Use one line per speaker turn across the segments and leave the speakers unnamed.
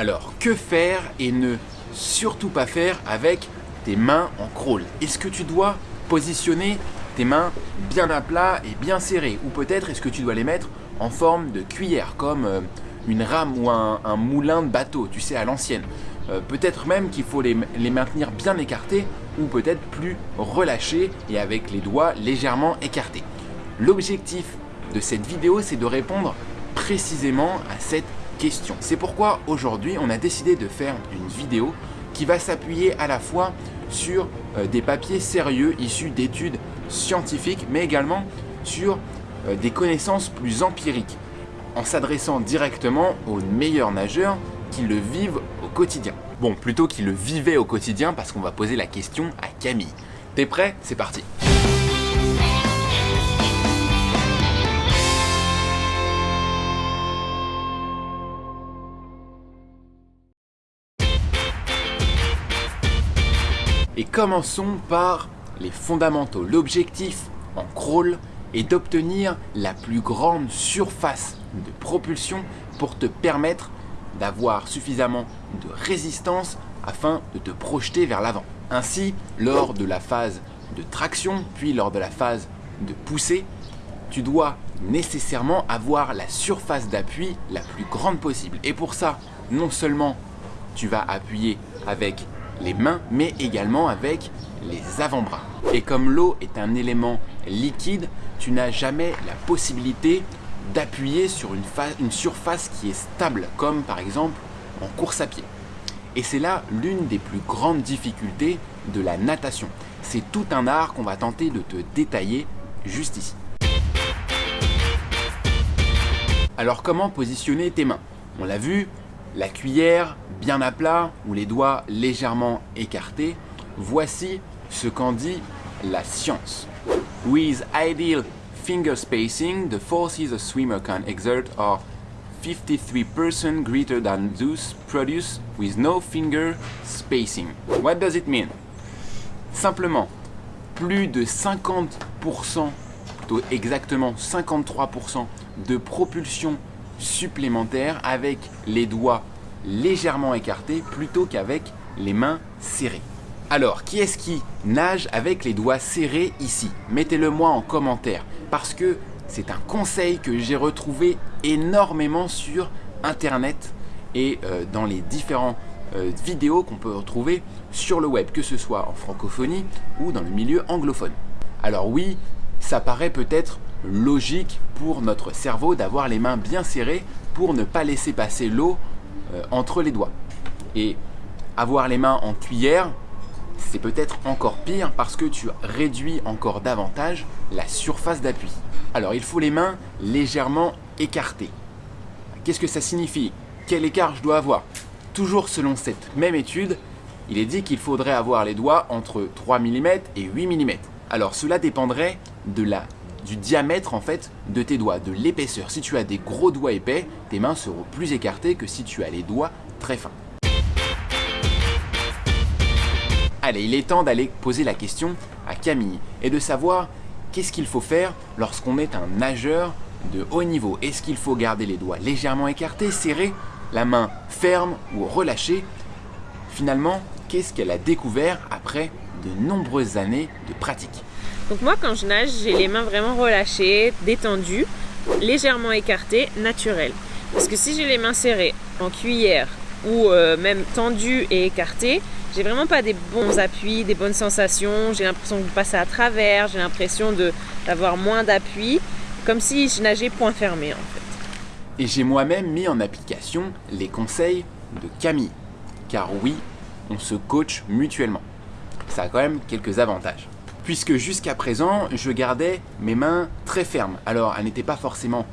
Alors, que faire et ne surtout pas faire avec tes mains en crawl? Est-ce que tu dois positionner tes mains bien à plat et bien serrées? Ou peut-être est-ce que tu dois les mettre en forme de cuillère, comme euh, une rame ou un, moulin de bateau, tu sais, à l'ancienne? Euh, Peut-être même qu'il faut les, maintenir bien écartés ou peut-être plus relâchés et avec les doigts légèrement écartés. L'objectif de cette vidéo, c'est de répondre précisément à cette C'est pourquoi aujourd'hui, on a décidé de faire une vidéo qui va s'appuyer à la fois sur euh, des papiers sérieux issus d'études scientifiques, mais également sur euh, des connaissances plus empiriques, en s'adressant directement aux meilleurs nageurs qui le vivent au quotidien. Bon, plutôt qui le vivaient au quotidien parce qu'on va poser la question à Camille. T'es prêt? C'est parti Commençons par les fondamentaux. L'objectif en crawl est d'obtenir la plus grande surface de propulsion pour te permettre d'avoir suffisamment de résistance afin de te projeter vers l'avant. Ainsi, lors de la phase de traction, puis lors de la phase de poussée, tu dois nécessairement avoir la surface d'appui la plus grande possible. Et pour ça, non seulement tu vas appuyer avec les mains, mais également avec les avant-bras. Et comme l'eau est un élément liquide, tu n'as jamais la possibilité d'appuyer sur une, surface qui est stable, comme par exemple en course à pied. Et c'est là l'une des plus grandes difficultés de la natation. C'est tout un art qu'on va tenter de te détailler juste ici. Alors comment positionner tes mains? On l'a vu, la cuillère bien à plat ou les doigts légèrement écartés, voici ce qu'en dit la science. With ideal finger spacing, the forces a swimmer can exert are 53% greater than those produced with no finger spacing. What does it mean? Simplement, plus de 50%, plutôt exactement 53% de propulsion supplémentaire avec les doigts légèrement écartés plutôt qu'avec les mains serrées. Alors, qui est-ce qui nage avec les doigts serrés ici? Mettez-le moi en commentaire parce que c'est un conseil que j'ai retrouvé énormément sur internet et euh, dans les différents euh, vidéos qu'on peut retrouver sur le web, que ce soit en francophonie ou dans le milieu anglophone. Alors oui, ça paraît peut-être logique pour notre cerveau d'avoir les mains bien serrées pour ne pas laisser passer l'eau euh, entre les doigts. Et avoir les mains en cuillère, c'est peut-être encore pire parce que tu réduis encore davantage la surface d'appui. Alors il faut les mains légèrement écartées. Qu'est-ce que ça signifie? Quel écart je dois avoir? Toujours selon cette même étude, il est dit qu'il faudrait avoir les doigts entre 3 mm et 8 mm. Alors cela dépendrait de la du diamètre en fait de tes doigts, de l'épaisseur. Si tu as des gros doigts épais, tes mains seront plus écartées que si tu as les doigts très fins. Allez, il est temps d'aller poser la question à Camille et de savoir qu'est-ce qu'il faut faire lorsqu'on est un nageur de haut niveau. Est-ce qu'il faut garder les doigts légèrement écartés, serrés, la main ferme ou relâchée? Finalement, qu'est-ce qu'elle a découvert après de nombreuses années de pratique
donc moi quand je nage, j'ai les mains vraiment relâchées, détendues, légèrement écartées, naturelles. Parce que si j'ai les mains serrées en cuillère ou euh, même tendues et écartées, j'ai vraiment pas des bons appuis, des bonnes sensations, j'ai l'impression de passer à travers, j'ai l'impression d'avoir moins d'appui, comme si je nageais point fermé en fait.
Et j'ai moi-même mis en application les conseils de Camille, car oui, on se coach mutuellement. Ça a quand même quelques avantages puisque jusqu'à présent, je gardais mes mains très fermes. Alors, elles n'étaient pas forcément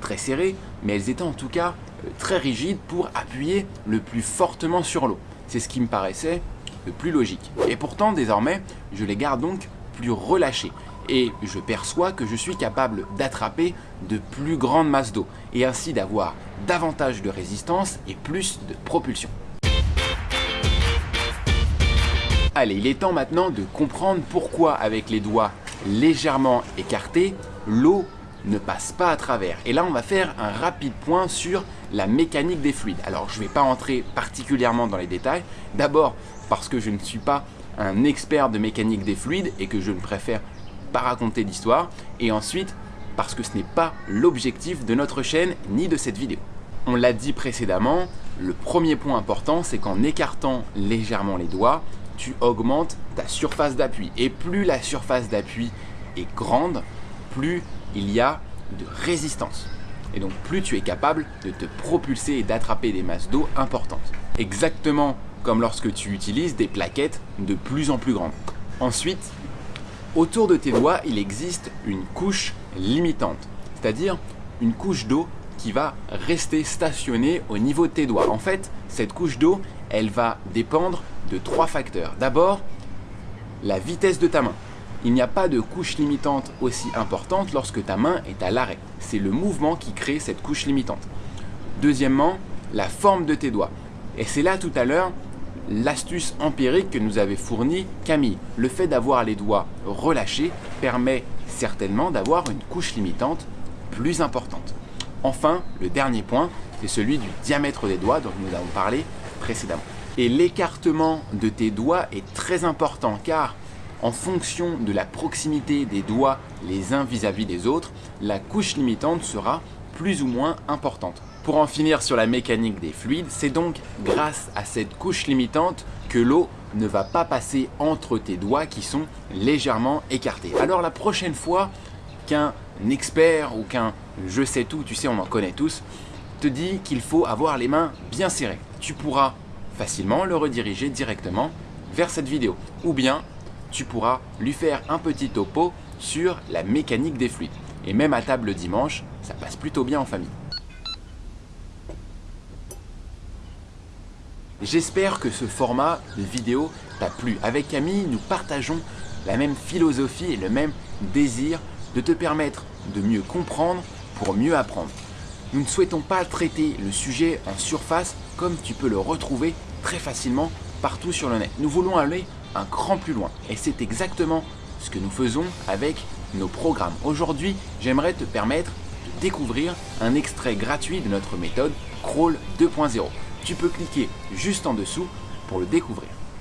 très serrées, mais elles étaient en tout cas euh, très rigides pour appuyer le plus fortement sur l'eau. C'est ce qui me paraissait le plus logique. Et pourtant, désormais, je les garde donc plus relâchées. Et je perçois que je suis capable d'attraper de plus grandes masses d'eau, et ainsi d'avoir davantage de résistance et plus de propulsion. Allez, il est temps maintenant de comprendre pourquoi avec les doigts légèrement écartés, l'eau ne passe pas à travers. Et là, on va faire un rapide point sur la mécanique des fluides. Alors je ne vais pas entrer particulièrement dans les détails, d'abord parce que je ne suis pas un expert de mécanique des fluides et que je ne préfère pas raconter d'histoire, et ensuite parce que ce n'est pas l'objectif de notre chaîne ni de cette vidéo. On l'a dit précédemment, le premier point important c'est qu'en écartant légèrement les doigts, tu augmentes ta surface d'appui. Et plus la surface d'appui est grande, plus il y a de résistance. Et donc plus tu es capable de te propulser et d'attraper des masses d'eau importantes. Exactement comme lorsque tu utilises des plaquettes de plus en plus grandes. Ensuite, autour de tes doigts, il existe une couche limitante, c'est-à-dire une couche d'eau qui va rester stationnée au niveau de tes doigts. En fait, cette couche d'eau, elle va dépendre de trois facteurs. D'abord, la vitesse de ta main. Il n'y a pas de couche limitante aussi importante lorsque ta main est à l'arrêt. C'est le mouvement qui crée cette couche limitante. Deuxièmement, la forme de tes doigts. Et c'est là tout à l'heure l'astuce empirique que nous avait fournie Camille. Le fait d'avoir les doigts relâchés permet certainement d'avoir une couche limitante plus importante. Enfin, le dernier point, c'est celui du diamètre des doigts dont nous avons parlé précédemment. Et l'écartement de tes doigts est très important car en fonction de la proximité des doigts les uns vis-à-vis des autres, la couche limitante sera plus ou moins importante. Pour en finir sur la mécanique des fluides, c'est donc grâce à cette couche limitante que l'eau ne va pas passer entre tes doigts qui sont légèrement écartés. Alors la prochaine fois qu'un expert ou qu'un je sais tout, tu sais on en connaît tous, te dit qu'il faut avoir les mains bien serrées. Tu pourras facilement le rediriger directement vers cette vidéo. Ou bien tu pourras lui faire un petit topo sur la mécanique des fluides. Et même à table dimanche, ça passe plutôt bien en famille. J'espère que ce format de vidéo t'a plu. Avec Camille, nous partageons la même philosophie et le même désir de te permettre de mieux comprendre pour mieux apprendre. Nous ne souhaitons pas traiter le sujet en surface comme tu peux le retrouver très facilement partout sur le net. Nous voulons aller un cran plus loin et c'est exactement ce que nous faisons avec nos programmes. Aujourd'hui, j'aimerais te permettre de découvrir un extrait gratuit de notre méthode Crawl 2.0. Tu peux cliquer juste en dessous pour le découvrir.